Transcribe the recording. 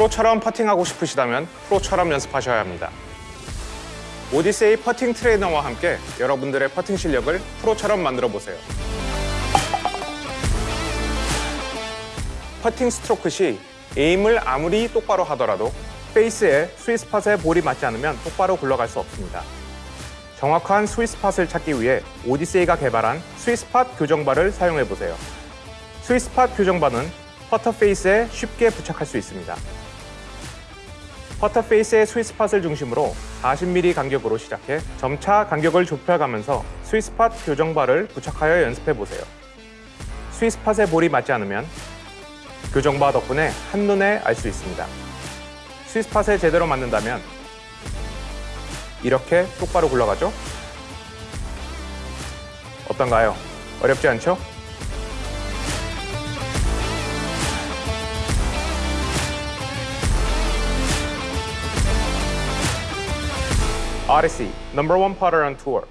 프로처럼 퍼팅하고 싶으시다면 프로처럼 연습하셔야 합니다. 오디세이 퍼팅 트레이너와 함께 여러분들의 퍼팅 실력을 프로처럼 만들어 보세요. 퍼팅 스트로크 시 aim을 아무리 똑바로 하더라도 페이스에 스위스팟에 볼이 맞지 않으면 똑바로 굴러갈 수 없습니다. 정확한 스위스팟을 찾기 위해 오디세이가 개발한 sweet spot 교정바를 사용해 보세요. sweet spot 교정바는 퍼터 페이스에 쉽게 부착할 수 있습니다. 퍼터 페이스의 스위스팟을 중심으로 40mm 간격으로 시작해 점차 간격을 좁혀가면서 sweet spot 교정바를 부착하여 연습해 보세요. 스위스팟에 볼이 맞지 않으면 교정바 덕분에 한눈에 알 수 있습니다. sweet spot에 제대로 맞는다면 이렇게 똑바로 굴러가죠? 어떤가요? 어렵지 않죠? Odyssey, number one putter on tour.